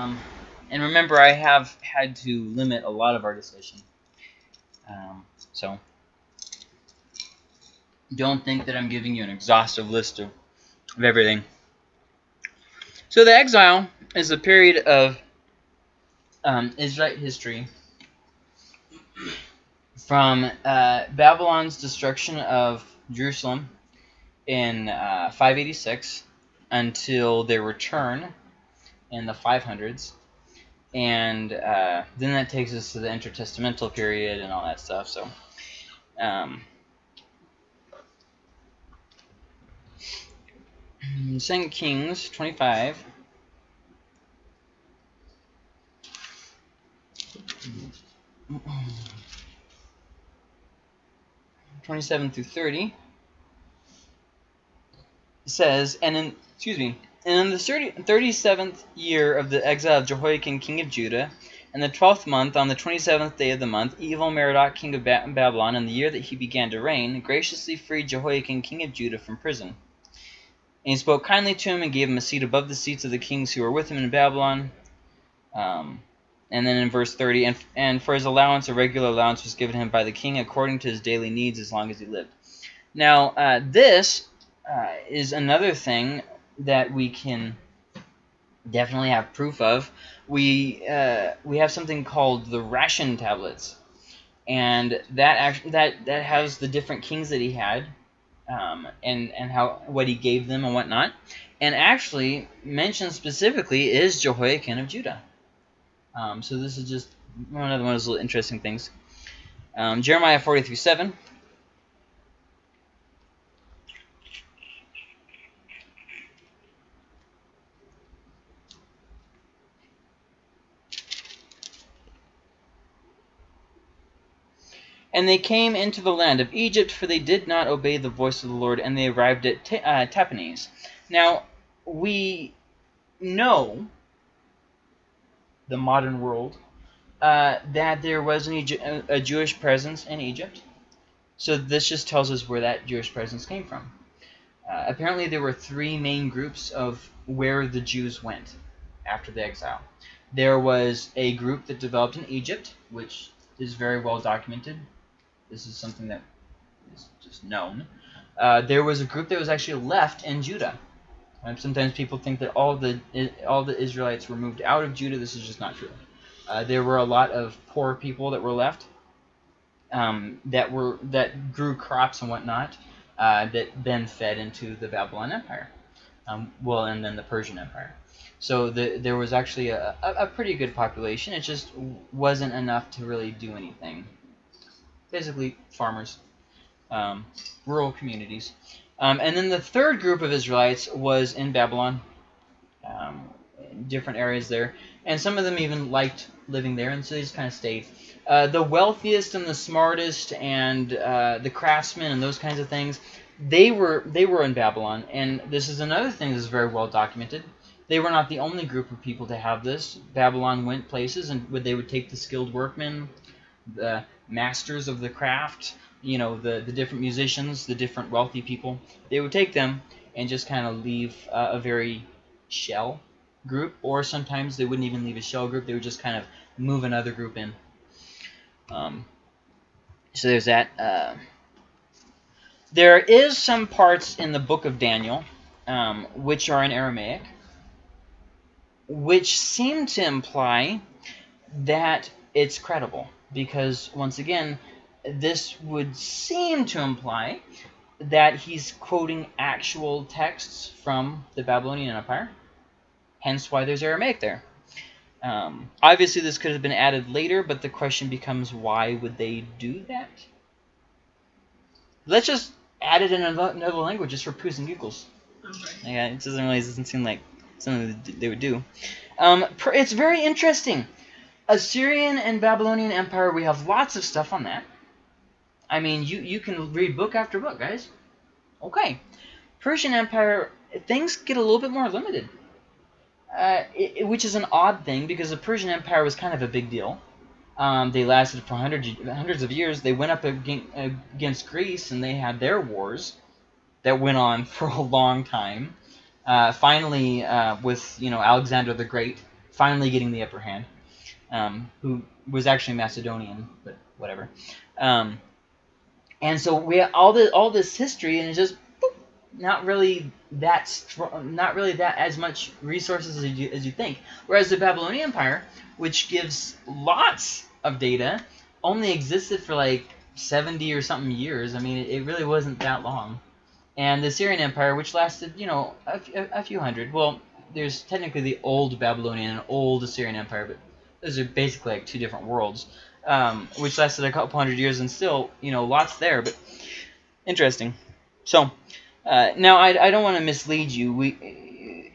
Um, and remember, I have had to limit a lot of our discussion. Um, so don't think that I'm giving you an exhaustive list of, of everything. So the exile is a period of um, Israelite history from uh, Babylon's destruction of Jerusalem in uh, 586 until their return in the 500s. And uh, then that takes us to the intertestamental period and all that stuff. So, um, Second Kings 25. Twenty-seven through thirty says, and in excuse me, and in the 37th year of the exile of Jehoiakim king of Judah, in the twelfth month, on the twenty-seventh day of the month, Evil-merodach king of Babylon, in the year that he began to reign, graciously freed Jehoiakim king of Judah from prison. And he spoke kindly to him and gave him a seat above the seats of the kings who were with him in Babylon. Um, and then in verse 30, and, and for his allowance, a regular allowance was given him by the king according to his daily needs as long as he lived. Now, uh, this uh, is another thing that we can definitely have proof of. We uh, we have something called the ration tablets, and that that that has the different kings that he had, um, and and how what he gave them and whatnot, and actually mentioned specifically is Jehoiakim of Judah. Um, so this is just one of the most interesting things. Um, Jeremiah 43 7. And they came into the land of Egypt, for they did not obey the voice of the Lord, and they arrived at uh, Tahpanhes. Now, we know, the modern world, uh, that there was an a Jewish presence in Egypt. So this just tells us where that Jewish presence came from. Uh, apparently, there were three main groups of where the Jews went after the exile. There was a group that developed in Egypt, which is very well documented. This is something that is just known. Uh, there was a group that was actually left in Judah. Sometimes people think that all the all the Israelites were moved out of Judah. This is just not true. Uh, there were a lot of poor people that were left um, that were that grew crops and whatnot uh, that then fed into the Babylon Empire. Um, well, and then the Persian Empire. So the, there was actually a, a, a pretty good population. It just wasn't enough to really do anything basically farmers, um, rural communities. Um, and then the third group of Israelites was in Babylon, um, in different areas there. And some of them even liked living there, and so they just kind of stayed. Uh, the wealthiest and the smartest and uh, the craftsmen and those kinds of things, they were they were in Babylon. And this is another thing that's very well documented. They were not the only group of people to have this. Babylon went places, and they would take the skilled workmen, the masters of the craft, you know, the, the different musicians, the different wealthy people, they would take them and just kind of leave uh, a very shell group, or sometimes they wouldn't even leave a shell group, they would just kind of move another group in. Um, so there's that. Uh, there is some parts in the book of Daniel um, which are in Aramaic, which seem to imply that it's credible because once again, this would seem to imply that he's quoting actual texts from the Babylonian Empire, hence why there's Aramaic there. Um, obviously, this could have been added later, but the question becomes, why would they do that? Let's just add it in another language just for poos and giggles. Okay. Yeah, it doesn't really doesn't seem like something they would do. Um, it's very interesting. Assyrian and Babylonian Empire, we have lots of stuff on that. I mean, you, you can read book after book, guys. Okay. Persian Empire, things get a little bit more limited. Uh, it, which is an odd thing because the Persian Empire was kind of a big deal. Um, they lasted for hundreds, hundreds of years. They went up against Greece and they had their wars that went on for a long time. Uh, finally, uh, with you know Alexander the Great, finally getting the upper hand, um, who was actually Macedonian, but whatever. Um, and so we all the all this history, and it's just not really that strong, not really that as much resources as you as you think. Whereas the Babylonian Empire, which gives lots of data, only existed for like 70 or something years. I mean, it, it really wasn't that long. And the Assyrian Empire, which lasted, you know, a, a, a few hundred. Well, there's technically the old Babylonian and old Assyrian Empire, but those are basically like two different worlds, um, which lasted a couple hundred years and still, you know, lots there. But interesting. So uh, now I, I don't want to mislead you. We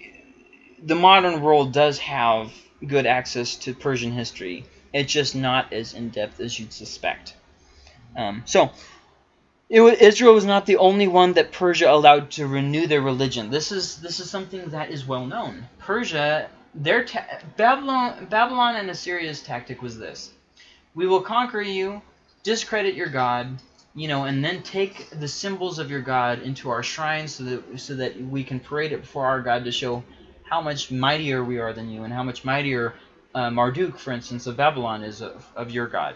the modern world does have good access to Persian history. It's just not as in depth as you'd suspect. Um, so was, Israel was not the only one that Persia allowed to renew their religion. This is this is something that is well known. Persia, their Babylon, Babylon and Assyria's tactic was this: we will conquer you, discredit your God, you know, and then take the symbols of your God into our shrines so that so that we can parade it before our God to show how much mightier we are than you and how much mightier uh, Marduk, for instance, of Babylon is of, of your God.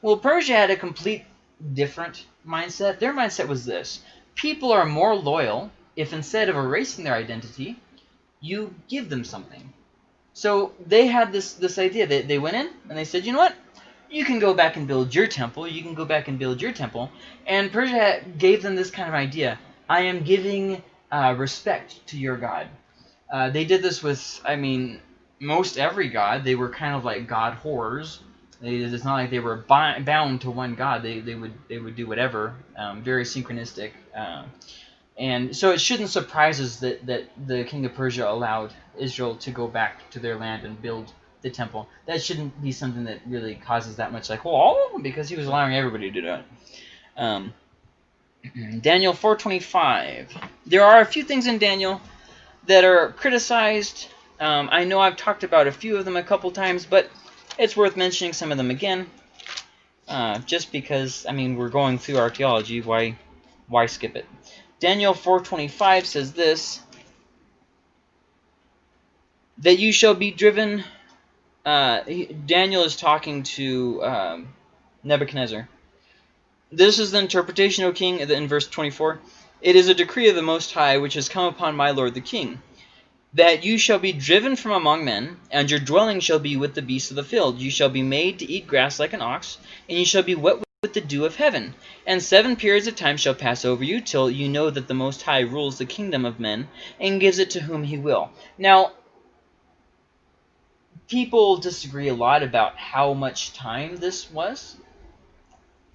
Well, Persia had a complete different mindset. Their mindset was this. People are more loyal if instead of erasing their identity, you give them something. So they had this this idea. They, they went in and they said, you know what? You can go back and build your temple. You can go back and build your temple. And Persia gave them this kind of idea. I am giving uh, respect to your God. Uh, they did this with, I mean, most every god. They were kind of like god whores they, it's not like they were bound to one god. They, they would they would do whatever. Um, very synchronistic. Uh, and so it shouldn't surprise us that, that the king of Persia allowed Israel to go back to their land and build the temple. That shouldn't be something that really causes that much like, well, because he was allowing everybody to do it. Um, Daniel 4.25. There are a few things in Daniel that are criticized. Um, I know I've talked about a few of them a couple times, but it's worth mentioning some of them again, uh, just because, I mean, we're going through archaeology. Why, why skip it? Daniel 4.25 says this, that you shall be driven... Uh, Daniel is talking to um, Nebuchadnezzar. This is the interpretation, O king, in verse 24. It is a decree of the Most High which has come upon my lord the king that you shall be driven from among men, and your dwelling shall be with the beasts of the field. You shall be made to eat grass like an ox, and you shall be wet with the dew of heaven. And seven periods of time shall pass over you, till you know that the Most High rules the kingdom of men, and gives it to whom he will. Now, people disagree a lot about how much time this was.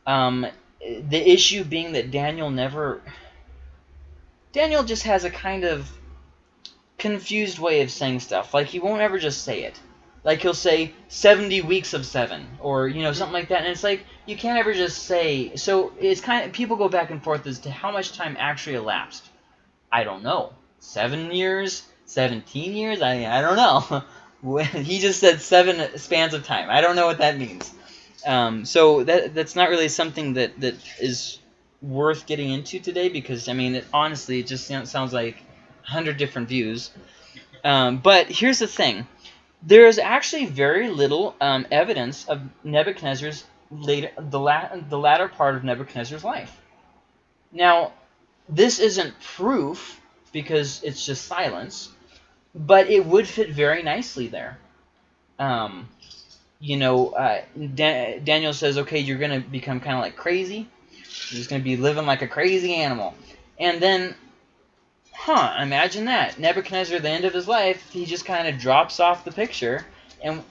Um, the issue being that Daniel never... Daniel just has a kind of confused way of saying stuff. Like, he won't ever just say it. Like, he'll say 70 weeks of 7, or, you know, something like that. And it's like, you can't ever just say... So, it's kind of... People go back and forth as to how much time actually elapsed. I don't know. 7 years? 17 years? I, I don't know. he just said 7 spans of time. I don't know what that means. Um, so, that that's not really something that, that is worth getting into today because, I mean, it, honestly, it just sounds like hundred different views. Um, but here's the thing. There is actually very little um, evidence of Nebuchadnezzar's later, the, la the latter part of Nebuchadnezzar's life. Now, this isn't proof because it's just silence, but it would fit very nicely there. Um, you know, uh, da Daniel says, okay, you're going to become kind of like crazy. You're just going to be living like a crazy animal. And then huh, imagine that. Nebuchadnezzar, at the end of his life, he just kind of drops off the picture, and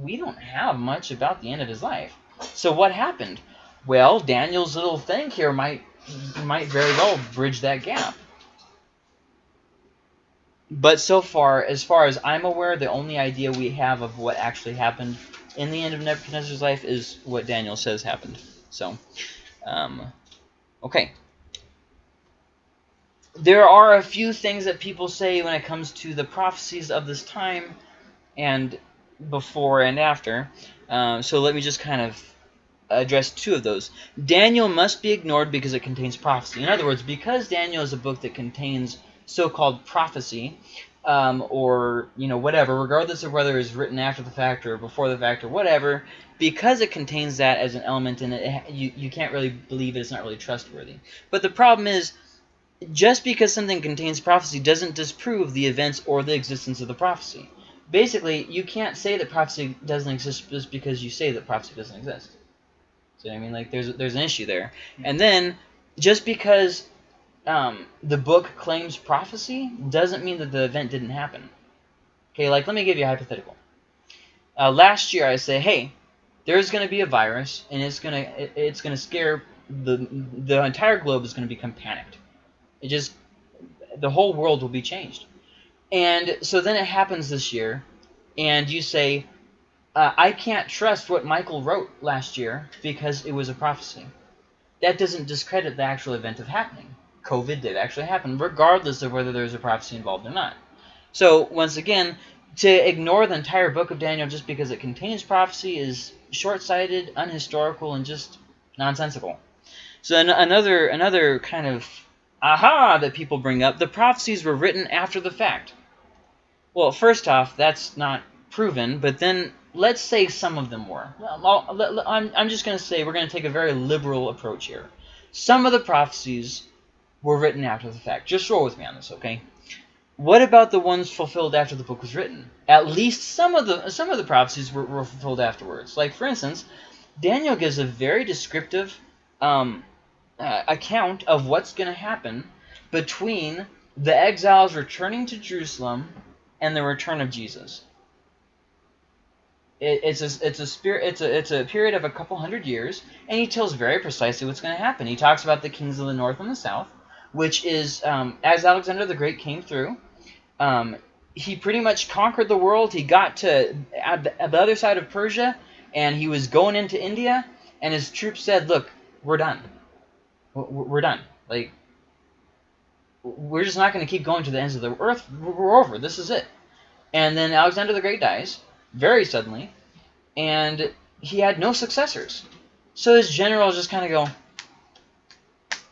we don't have much about the end of his life. So what happened? Well, Daniel's little thing here might might very well bridge that gap. But so far, as far as I'm aware, the only idea we have of what actually happened in the end of Nebuchadnezzar's life is what Daniel says happened. So, um, okay there are a few things that people say when it comes to the prophecies of this time and before and after. Um, so let me just kind of address two of those. Daniel must be ignored because it contains prophecy. In other words, because Daniel is a book that contains so-called prophecy, um, or you know whatever, regardless of whether it's written after the fact or before the fact or whatever, because it contains that as an element in it, you, you can't really believe it, it's not really trustworthy. But the problem is, just because something contains prophecy doesn't disprove the events or the existence of the prophecy. Basically, you can't say that prophecy doesn't exist just because you say that prophecy doesn't exist. So I mean, like, there's there's an issue there. And then, just because um, the book claims prophecy doesn't mean that the event didn't happen. Okay, like let me give you a hypothetical. Uh, last year I say, hey, there's going to be a virus and it's going to it, it's going to scare the the entire globe is going to become panicked. It just the whole world will be changed. And so then it happens this year, and you say, uh, I can't trust what Michael wrote last year because it was a prophecy. That doesn't discredit the actual event of happening. COVID did actually happen, regardless of whether there's a prophecy involved or not. So, once again, to ignore the entire book of Daniel just because it contains prophecy is short-sighted, unhistorical, and just nonsensical. So an another another kind of aha that people bring up, the prophecies were written after the fact. Well, first off, that's not proven, but then let's say some of them were. I'm, I'm just going to say we're going to take a very liberal approach here. Some of the prophecies were written after the fact. Just roll with me on this, okay? What about the ones fulfilled after the book was written? At least some of the some of the prophecies were, were fulfilled afterwards. Like for instance, Daniel gives a very descriptive um, uh, account of what's going to happen between the exiles returning to Jerusalem and the return of Jesus. It, it's a it's a spirit it's a it's a period of a couple hundred years, and he tells very precisely what's going to happen. He talks about the kings of the north and the south which is um, as Alexander the Great came through, um, he pretty much conquered the world. He got to at the, at the other side of Persia, and he was going into India, and his troops said, "Look, we're done. We're done. Like, we're just not going to keep going to the ends of the earth. We're over. This is it." And then Alexander the Great dies very suddenly, and he had no successors. So his generals just kind of go,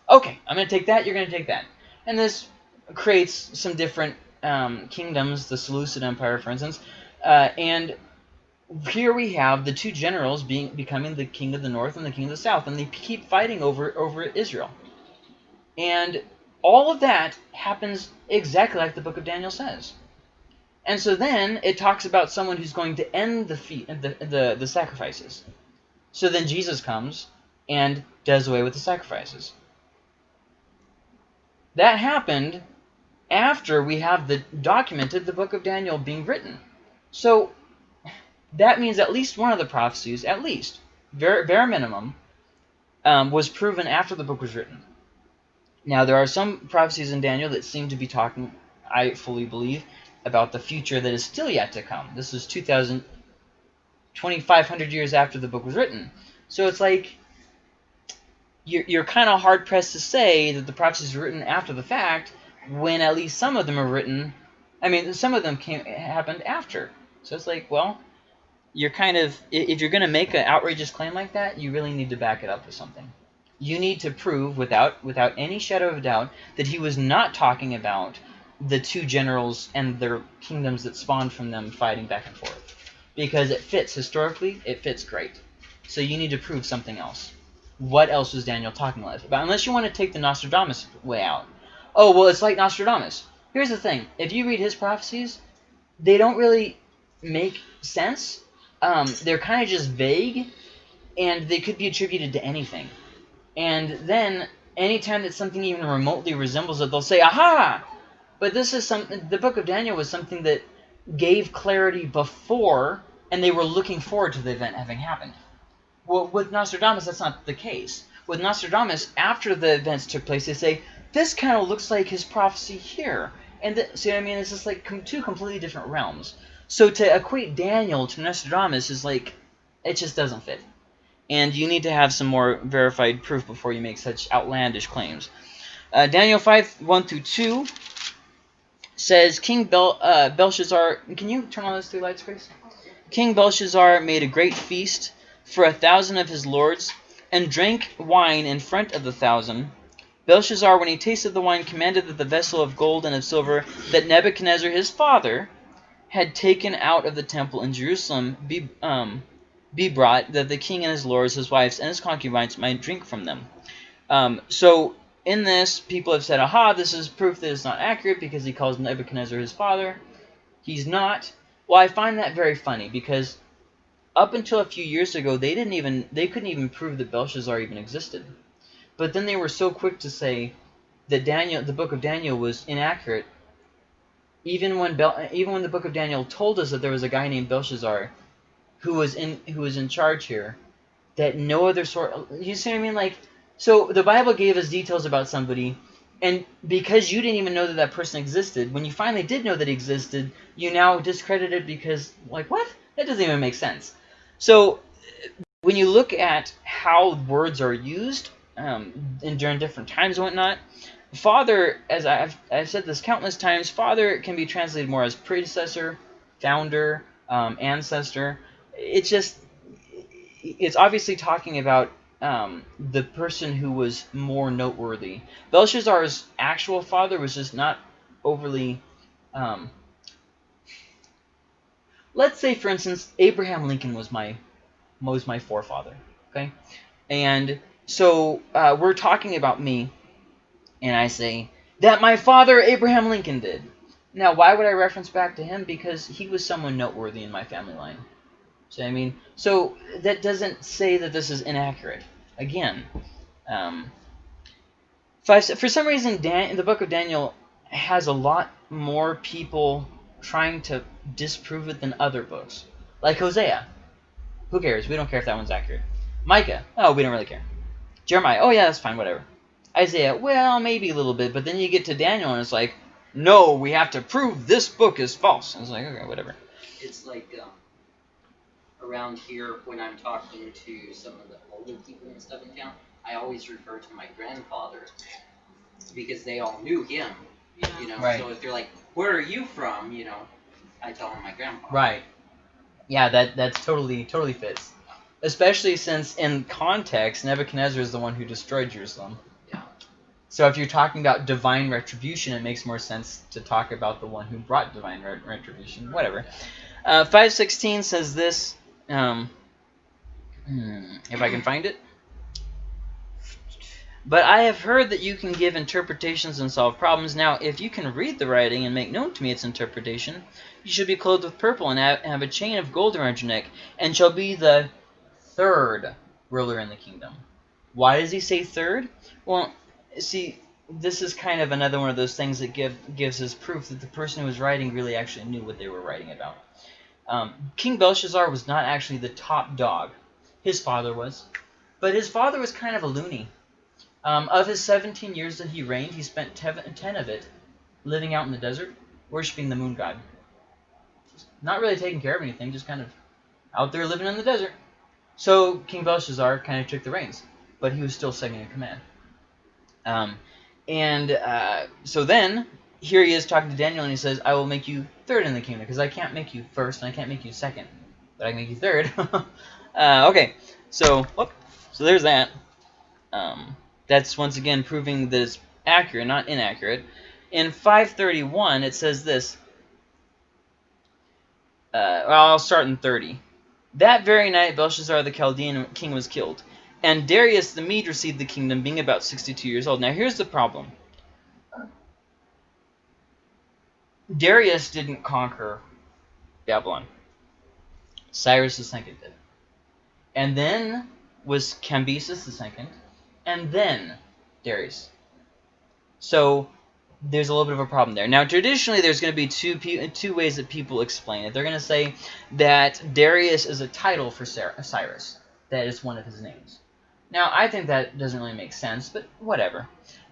okay, I'm going to take that, you're going to take that. And this creates some different um, kingdoms, the Seleucid Empire, for instance, uh, and here we have the two generals being becoming the king of the north and the king of the south, and they keep fighting over over Israel. And all of that happens exactly like the book of Daniel says. And so then it talks about someone who's going to end the feet, the, the, the sacrifices. So then Jesus comes and does away with the sacrifices. That happened after we have the documented the book of Daniel being written. So that means at least one of the prophecies, at least, bare, bare minimum, um, was proven after the book was written. Now, there are some prophecies in Daniel that seem to be talking, I fully believe, about the future that is still yet to come. This is 2,000, 2,500 years after the book was written. So it's like you're, you're kind of hard-pressed to say that the prophecies were written after the fact when at least some of them are written. I mean, some of them came happened after. So it's like, well, you're kind of if you're going to make an outrageous claim like that, you really need to back it up with something. You need to prove without without any shadow of doubt that he was not talking about the two generals and their kingdoms that spawned from them fighting back and forth. Because it fits historically, it fits great. So you need to prove something else what else was Daniel talking about? Unless you want to take the Nostradamus way out. Oh, well, it's like Nostradamus. Here's the thing. If you read his prophecies, they don't really make sense. Um, they're kind of just vague, and they could be attributed to anything. And then, anytime that something even remotely resembles it, they'll say, aha! But this is something, the book of Daniel was something that gave clarity before, and they were looking forward to the event having happened. Well, with Nostradamus, that's not the case. With Nostradamus, after the events took place, they say, this kind of looks like his prophecy here. And the, see what I mean? It's just like com two completely different realms. So to equate Daniel to Nostradamus is like, it just doesn't fit. And you need to have some more verified proof before you make such outlandish claims. Uh, Daniel 5, 1 through 2 says, King Bel uh, Belshazzar, can you turn on those three lights, Grace? King Belshazzar made a great feast for a thousand of his lords, and drank wine in front of the thousand. Belshazzar, when he tasted the wine, commanded that the vessel of gold and of silver that Nebuchadnezzar his father had taken out of the temple in Jerusalem be, um, be brought, that the king and his lords, his wives, and his concubines might drink from them. Um, so in this, people have said, aha, this is proof that it's not accurate because he calls Nebuchadnezzar his father. He's not. Well, I find that very funny because up until a few years ago, they didn't even they couldn't even prove that Belshazzar even existed. But then they were so quick to say that Daniel, the book of Daniel, was inaccurate. Even when Bel, even when the book of Daniel told us that there was a guy named Belshazzar, who was in who was in charge here, that no other sort. You see what I mean? Like, so the Bible gave us details about somebody, and because you didn't even know that that person existed, when you finally did know that he existed, you now discredit it because, like, what? That doesn't even make sense. So when you look at how words are used um, and during different times and whatnot, father, as I've, I've said this countless times, father can be translated more as predecessor, founder, um, ancestor. It's just, it's obviously talking about um, the person who was more noteworthy. Belshazzar's actual father was just not overly um, let's say, for instance, Abraham Lincoln was my was my forefather. Okay, and so uh, we're talking about me, and I say that my father Abraham Lincoln did. Now, why would I reference back to him? Because he was someone noteworthy in my family line. So I mean, so that doesn't say that this is inaccurate. Again, um, for some reason, Dan, the book of Daniel has a lot more people trying to disprove it than other books. Like Hosea. Who cares? We don't care if that one's accurate. Micah. Oh, we don't really care. Jeremiah. Oh, yeah, that's fine. Whatever. Isaiah. Well, maybe a little bit. But then you get to Daniel, and it's like, no, we have to prove this book is false. And it's like, okay, whatever. It's like um, around here when I'm talking to some of the older people and stuff in town, I always refer to my grandfather because they all knew him. Yeah. You know, Right. so if they're like, "Where are you from?" You know, I tell them my grandpa. Right. Yeah, that that's totally totally fits. Especially since in context, Nebuchadnezzar is the one who destroyed Jerusalem. So if you're talking about divine retribution, it makes more sense to talk about the one who brought divine ret- retribution. Whatever. Uh, 516 says this. Um, hmm, if I can find it. But I have heard that you can give interpretations and solve problems. Now, if you can read the writing and make known to me its interpretation, you shall be clothed with purple and have a chain of gold around your neck, and shall be the third ruler in the kingdom. Why does he say third? Well, see, this is kind of another one of those things that give gives us proof that the person who was writing really actually knew what they were writing about. Um, King Belshazzar was not actually the top dog. His father was. But his father was kind of a loony. Um, of his 17 years that he reigned, he spent 10 of it living out in the desert, worshiping the moon god. Not really taking care of anything, just kind of out there living in the desert. So King Belshazzar kind of took the reins, but he was still second in command. Um, and uh, so then, here he is talking to Daniel, and he says, I will make you third in the kingdom, because I can't make you first, and I can't make you second, but I can make you third. uh, okay, so, whoop, so there's that. Um, that's once again proving that it's accurate, not inaccurate. In 531, it says this. Uh, well, I'll start in 30. That very night, Belshazzar the Chaldean king was killed, and Darius the Mede received the kingdom, being about 62 years old. Now, here's the problem. Darius didn't conquer Babylon. Cyrus II did. And then was Cambyses II, and then Darius. So there's a little bit of a problem there. Now, traditionally, there's going to be two two ways that people explain it. They're going to say that Darius is a title for Cyrus. That is one of his names. Now, I think that doesn't really make sense, but whatever.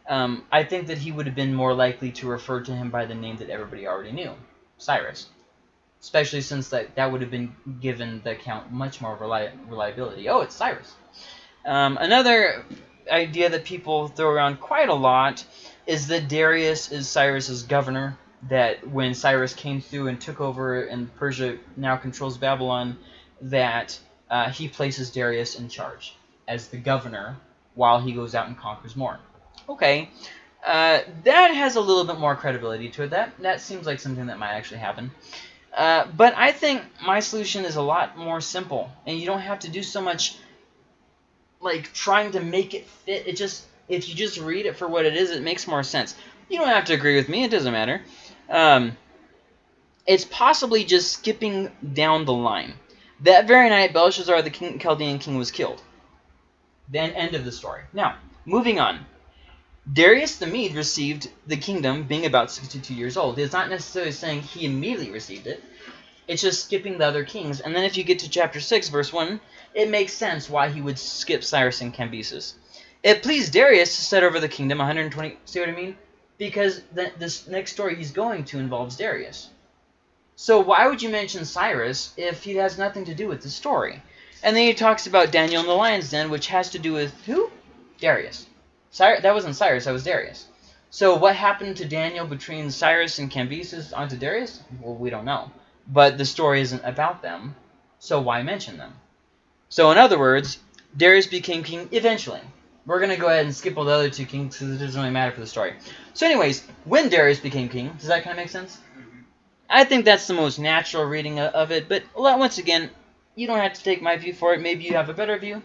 Um, I think that he would have been more likely to refer to him by the name that everybody already knew, Cyrus. Especially since that, that would have been given the account much more reli- reliability. Oh, it's Cyrus. Um, another idea that people throw around quite a lot is that Darius is Cyrus's governor. That when Cyrus came through and took over and Persia now controls Babylon, that uh, he places Darius in charge as the governor while he goes out and conquers more. Okay, uh, that has a little bit more credibility to it. That that seems like something that might actually happen. Uh, but I think my solution is a lot more simple, and you don't have to do so much like trying to make it fit. It just if you just read it for what it is, it makes more sense. You don't have to agree with me; it doesn't matter. Um, it's possibly just skipping down the line. That very night, Belshazzar, the king, Chaldean king, was killed. Then end of the story. Now, moving on. Darius the Mede received the kingdom being about 62 years old. It's not necessarily saying he immediately received it. It's just skipping the other kings. And then if you get to chapter 6, verse 1, it makes sense why he would skip Cyrus and Cambyses. It pleased Darius to set over the kingdom 120... See what I mean? Because the, this next story he's going to involves Darius. So why would you mention Cyrus if he has nothing to do with the story? And then he talks about Daniel in the lion's den, which has to do with who? Darius. Cyrus, that wasn't Cyrus, that was Darius. So what happened to Daniel between Cyrus and Cambyses onto Darius? Well, we don't know. But the story isn't about them, so why mention them? So in other words, Darius became king eventually. We're going to go ahead and skip all the other two kings because it doesn't really matter for the story. So anyways, when Darius became king, does that kind of make sense? Mm-hmm. I think that's the most natural reading of it, but once again, you don't have to take my view for it. Maybe you have a better view.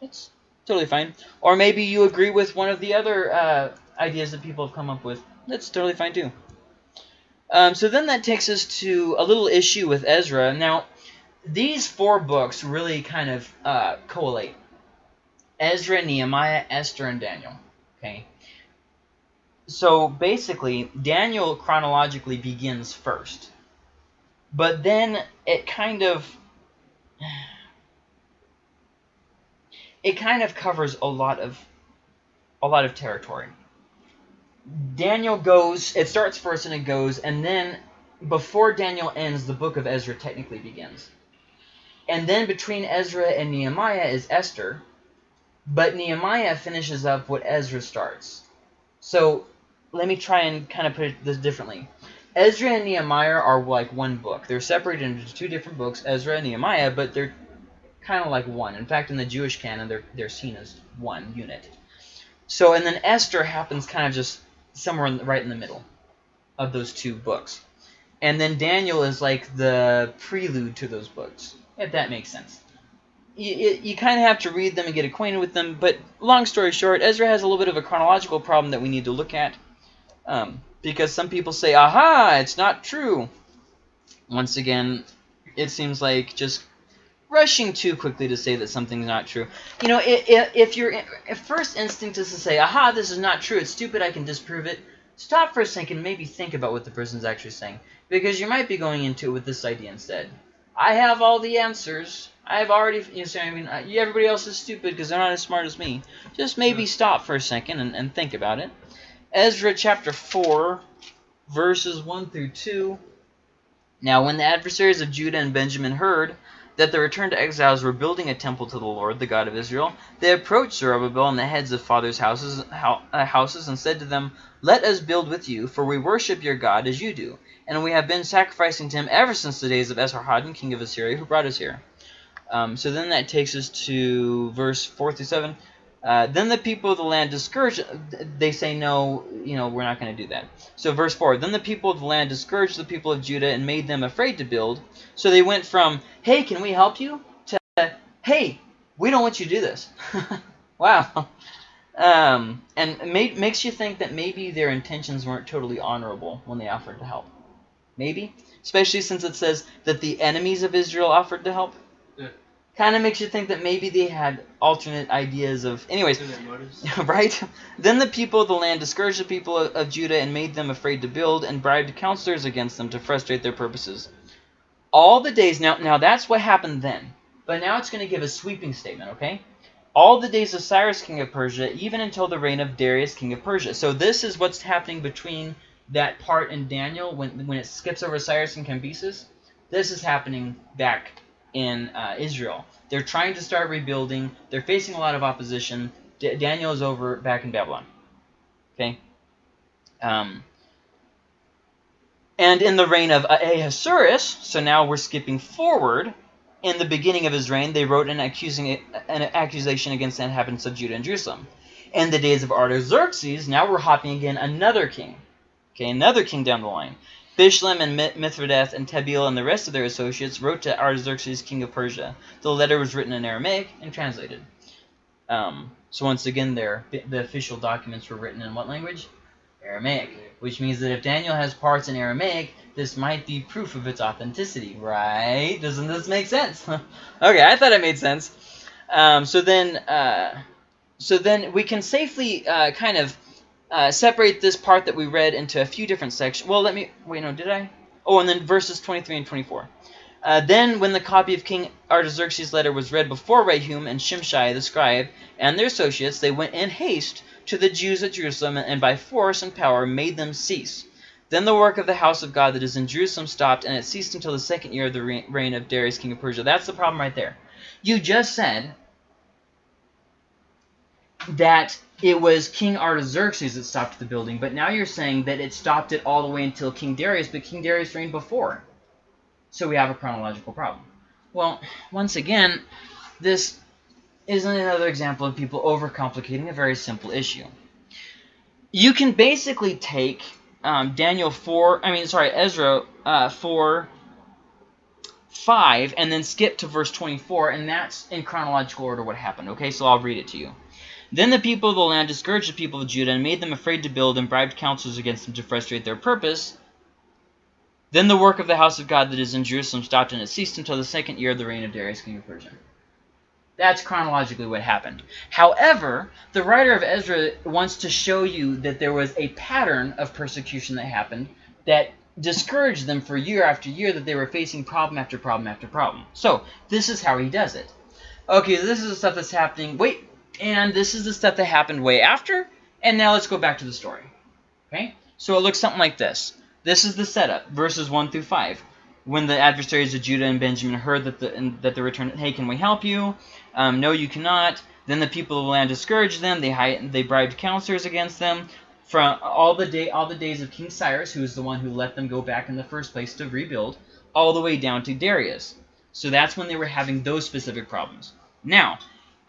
That's totally fine. Or maybe you agree with one of the other uh, ideas that people have come up with. That's totally fine too. Um, so then that takes us to a little issue with Ezra. Now, these four books really kind of uh, collate. Ezra, Nehemiah, Esther, and Daniel. Okay. So basically, Daniel chronologically begins first. But then it kind of it kind of covers a lot of a lot of territory. Daniel goes, it starts first and it goes, and then before Daniel ends, the book of Ezra technically begins. And then between Ezra and Nehemiah is Esther, but Nehemiah finishes up what Ezra starts. So let me try and kind of put it this differently. Ezra and Nehemiah are like one book. They're separated into two different books, Ezra and Nehemiah, but they're kind of like one. In fact, in the Jewish canon, they're, they're seen as one unit. So, and then Esther happens kind of just somewhere in the, right in the middle of those two books. And then Daniel is like the prelude to those books, if that makes sense. You, you, you kind of have to read them and get acquainted with them, but long story short, Ezra has a little bit of a chronological problem that we need to look at. Um, because some people say, aha, it's not true. Once again, it seems like just rushing too quickly to say that something's not true. You know, if, if your first instinct is to say, aha, this is not true, it's stupid, I can disprove it, stop for a second maybe think about what the person's actually saying. Because you might be going into it with this idea instead. I have all the answers. I've already, you know, I mean, uh, everybody else is stupid because they're not as smart as me. Just maybe stop for a second and, and think about it. Ezra chapter 4, verses 1 through 2. Now, when the adversaries of Judah and Benjamin heard that the returned exiles were building a temple to the Lord, the God of Israel, they approached Zerubbabel and the heads of fathers' houses, uh, houses and said to them, Let us build with you, for we worship your God as you do, and we have been sacrificing to him ever since the days of Esarhaddon, king of Assyria, who brought us here. Um, so then that takes us to verse 4 through 7. Uh, then the people of the land discouraged, they say, no, you know, we're not going to do that. So verse 4, then the people of the land discouraged the people of Judah and made them afraid to build. So they went from, hey, can we help you? to, hey, we don't want you to do this. wow. Um, and makes you think that maybe their intentions weren't totally honorable when they offered to help. Maybe. Especially since it says that the enemies of Israel offered to help kind of makes you think that maybe they had alternate ideas of anyways right? Then the people of the land discouraged the people of, of, judah and made them afraid to build and bribed counselors against them to frustrate their purposes. All the days now now that's what happened then. But now it's going to give a sweeping statement okay? All the days of cyrus king of persia even until the reign of darius king of persia. So this is what's happening between that part in daniel when when it skips over cyrus and cambyses. This is happening back in uh, Israel. They're trying to start rebuilding. They're facing a lot of opposition. D Daniel is over back in Babylon. Okay? Um, and in the reign of Ahasuerus, so now we're skipping forward, in the beginning of his reign, they wrote an, accusing, an accusation against the inhabitants of Judah and Jerusalem. In the days of Artaxerxes, now we're hopping again another king. Okay, another king down the line. Bishlam and Mithridates and Tabeel and the rest of their associates wrote to Artaxerxes, king of Persia. The letter was written in Aramaic and translated. Um, so once again, there the official documents were written in what language? Aramaic, which means that if Daniel has parts in Aramaic, this might be proof of its authenticity, right? Doesn't this make sense? okay, I thought it made sense. Um, so then, uh, so then we can safely uh, kind of uh, separate this part that we read into a few different sections. Well, let me wait. No, did I? Oh, and then verses 23 and 24. Uh, then, when the copy of King Artaxerxes' letter was read before Rehum and Shimshai the scribe and their associates, they went in haste to the Jews at Jerusalem and by force and power made them cease. Then the work of the house of God that is in Jerusalem stopped, and it ceased until the second year of the reign of Darius, king of Persia. That's the problem right there. You just said that it was King Artaxerxes that stopped the building, but now you're saying that it stopped it all the way until King Darius, but King Darius reigned before. So we have a chronological problem. Well, once again, this isn't another example of people overcomplicating a very simple issue. You can basically take um, Daniel 4, I mean, sorry, Ezra uh, 4, 5, and then skip to verse 24, and that's in chronological order what happened, okay? So I'll read it to you. Then the people of the land discouraged the people of Judah and made them afraid to build and bribed counselors against them to frustrate their purpose. Then the work of the house of God that is in Jerusalem stopped and it ceased until the second year of the reign of Darius king of Persia. That's chronologically what happened. However, the writer of Ezra wants to show you that there was a pattern of persecution that happened that discouraged them for year after year that they were facing problem after problem after problem. So, this is how he does it. Okay, this is the stuff that's happening. Wait, and this is the stuff that happened way after. And now let's go back to the story. Okay? So it looks something like this. This is the setup, verses 1 through 5. When the adversaries of Judah and Benjamin heard that the, that the return, hey, can we help you? Um, no, you cannot. Then the people of the land discouraged them. They hired, they bribed counselors against them. From all the day, all the days of King Cyrus, who is the one who let them go back in the first place to rebuild, all the way down to Darius. So that's when they were having those specific problems. Now,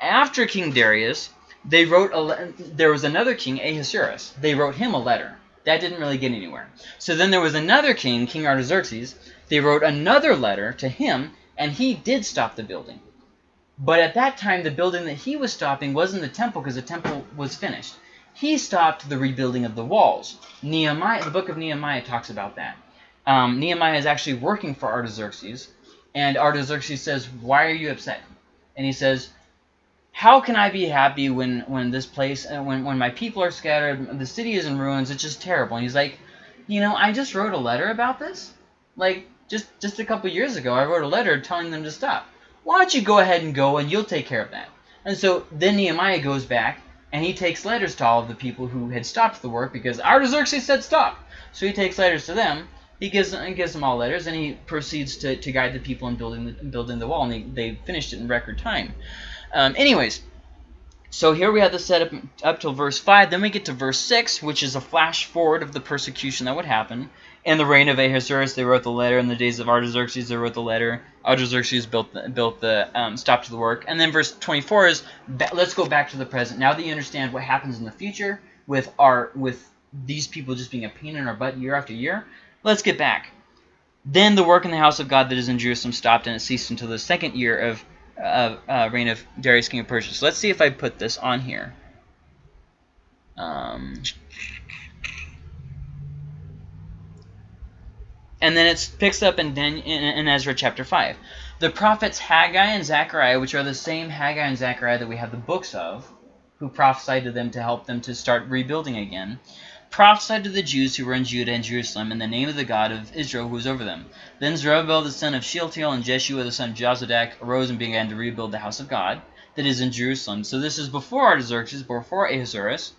after King Darius, they wrote a there was another king, Ahasuerus. They wrote him a letter. That didn't really get anywhere. So then there was another king, King Artaxerxes. They wrote another letter to him, and he did stop the building. But at that time, the building that he was stopping wasn't the temple because the temple was finished. He stopped the rebuilding of the walls. Nehemiah, the book of Nehemiah talks about that. Um, Nehemiah is actually working for Artaxerxes, and Artaxerxes says, why are you upset? And he says, how can I be happy when when this place uh, when when my people are scattered, the city is in ruins, it's just terrible. And he's like, you know, I just wrote a letter about this. Like just just a couple years ago, I wrote a letter telling them to stop. Why don't you go ahead and go and you'll take care of that? And so then Nehemiah goes back and he takes letters to all of the people who had stopped the work because Artaxerxes said stop. So he takes letters to them. He gives them, gives them all letters and he proceeds to, to guide the people in building the, building the wall. And they, they finished it in record time. Um, anyways, so here we have the setup up till verse 5. Then we get to verse 6, which is a flash forward of the persecution that would happen. In the reign of Ahasuerus, they wrote the letter. In the days of Artaxerxes, they wrote the letter. Artaxerxes built the, built the um, stopped the work. And then verse 24 is, let's go back to the present. Now that you understand what happens in the future with our with these people just being a pain in our butt year after year, let's get back. Then the work in the house of God that is in Jerusalem stopped, and it ceased until the second year of uh, uh, reign of Darius, king of Persia. So let's see if I put this on here. Um, and then it picks up in, in, in Ezra chapter 5. The prophets Haggai and Zechariah, which are the same Haggai and Zechariah that we have the books of, who prophesied to them to help them to start rebuilding again, prophesied to the Jews who were in Judah and Jerusalem in the name of the God of Israel who was over them. Then Zerubbabel the son of Shealtiel and Jeshua the son of Jozadak arose and began to rebuild the house of God that is in Jerusalem. So this is before Artaxerxes, before Ahasuerus,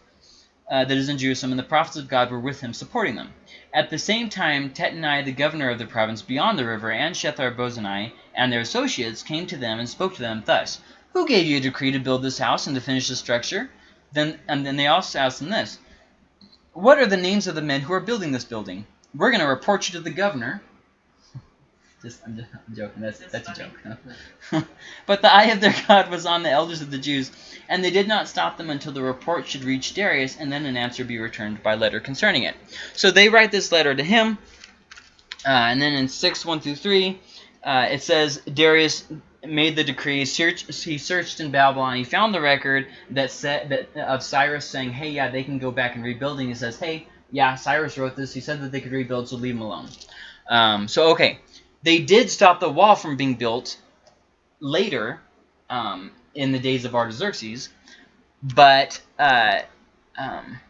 uh, that is in Jerusalem, and the prophets of God were with him, supporting them. At the same time, Tattenai, the governor of the province beyond the river, and Shethar-Bozenai and their associates came to them and spoke to them thus, Who gave you a decree to build this house and to finish the structure? Then, and then they also asked them this, what are the names of the men who are building this building? We're going to report you to the governor. Just I'm, just, I'm joking. That's That's that's a joke. but the eye of their God was on the elders of the Jews, and they did not stop them until the report should reach Darius, and then an answer be returned by letter concerning it. So they write this letter to him, uh, and then in six one through three, uh, it says Darius made the decree. Search, he searched in Babylon. He found the record that said that of Cyrus saying, "Hey, yeah, they can go back and rebuilding." He says, "Hey, yeah, Cyrus wrote this. He said that they could rebuild, so leave them alone." Um, so okay, they did stop the wall from being built later um, in the days of Artaxerxes, but uh, um,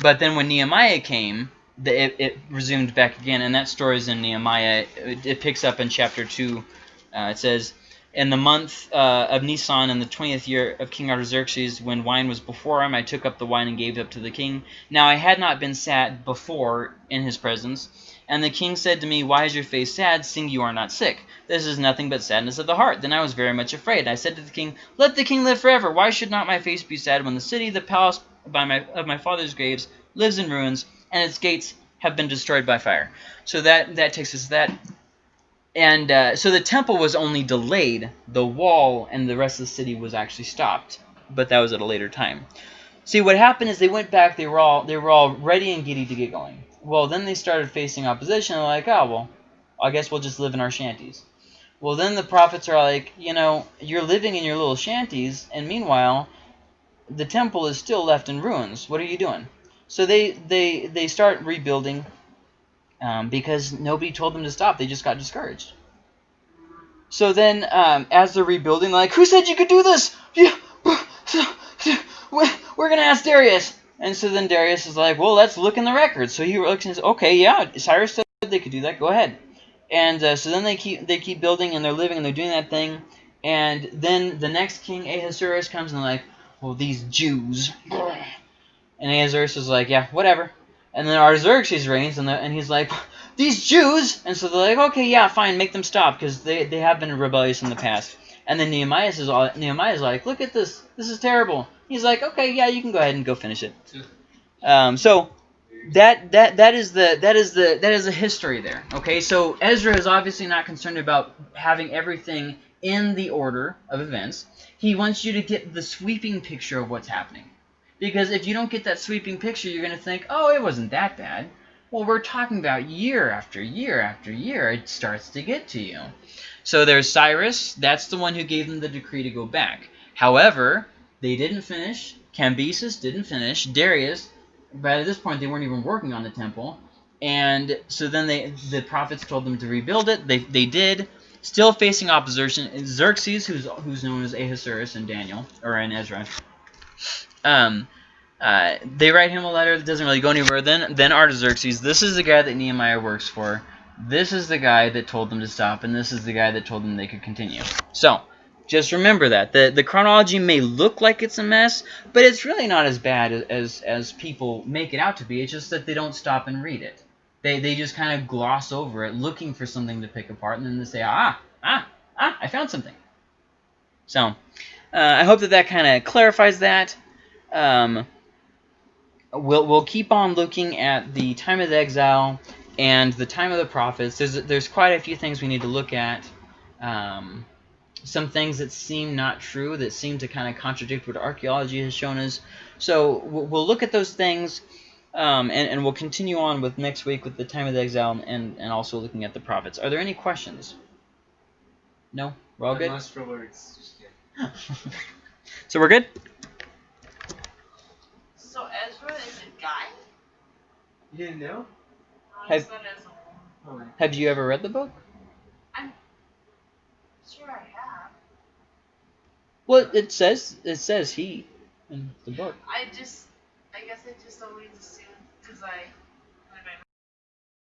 but then when Nehemiah came, the, it, it resumed back again, and that story is in Nehemiah. It, it picks up in chapter two. Uh, it says, "In the month uh, of Nisan, in the twentieth year of King Artaxerxes, when wine was before him, I took up the wine and gave it up to the king. Now I had not been sat before in his presence." And the king said to me, Why is your face sad, seeing you are not sick? This is nothing but sadness of the heart. Then I was very much afraid. I said to the king, Let the king live forever. Why should not my face be sad when the city, the palace by my, of my father's graves, lives in ruins, and its gates have been destroyed by fire? So that, that takes us to that. And uh, so the temple was only delayed. The wall and the rest of the city was actually stopped. But that was at a later time. See, what happened is they went back. They were all they were all ready and giddy to get going. Well, then they started facing opposition. They're like, oh, well, I guess we'll just live in our shanties. Well, then the prophets are like, you know, you're living in your little shanties, and meanwhile, the temple is still left in ruins. What are you doing? So they they they start rebuilding um, because nobody told them to stop. They just got discouraged. So then, um, as they're rebuilding, they're like, who said you could do this? We're gonna ask Darius. And so then Darius is like, well, let's look in the records. So he looks and says, okay, yeah, Cyrus said they could do that. Go ahead. And uh, so then they keep they keep building and they're living and they're doing that thing. And then the next king Ahasuerus comes and they're like, well, these Jews. And Ahasuerus is like, yeah, whatever. And then Artaxerxes reigns and, the, and he's like, these Jews. And so they're like, okay, yeah, fine, make them stop because they, they have been rebellious in the past. And then Nehemiah is all Nehemiah's like, look at this, this is terrible. He's like, okay, yeah, you can go ahead and go finish it. Um, so that that that is the that is the that is the history there. Okay, so Ezra is obviously not concerned about having everything in the order of events. He wants you to get the sweeping picture of what's happening. Because if you don't get that sweeping picture, you're going to think, oh, it wasn't that bad. Well, we're talking about year after year after year. It starts to get to you. So there's Cyrus. That's the one who gave them the decree to go back. However, they didn't finish. Cambyses didn't finish. Darius, by this point, they weren't even working on the temple. And so then they the prophets told them to rebuild it. They, they did. Still facing opposition. Xerxes, who's who's known as Ahasuerus in Daniel, or in Ezra. Um, uh, they write him a letter that doesn't really go anywhere. Then, then Artaxerxes. This is the guy that Nehemiah works for. This is the guy that told them to stop, and this is the guy that told them they could continue. So, just remember that the the chronology may look like it's a mess, but it's really not as bad as as people make it out to be. It's just that they don't stop and read it. They they just kind of gloss over it, looking for something to pick apart, and then they say, ah, ah, ah, I found something. So, uh, I hope that that kind of clarifies that. Um, we'll we'll keep on looking at the time of the exile and the time of the prophets. There's there's quite a few things we need to look at. Um, some things that seem not true, that seem to kind of contradict what archaeology has shown us. So we'll we'll look at those things, um, and, and we'll continue on with next week with the time of the exile and, and also looking at the prophets. Are there any questions? No? We're all good? words. Just kidding. so we're good? So Ezra is a guy? You didn't know? Um, I Have- just thought as a. Oh, Have you ever read the book? I'm sure I have. Well, it says it says he in the book. I just, I guess I just always assumed, because I, when my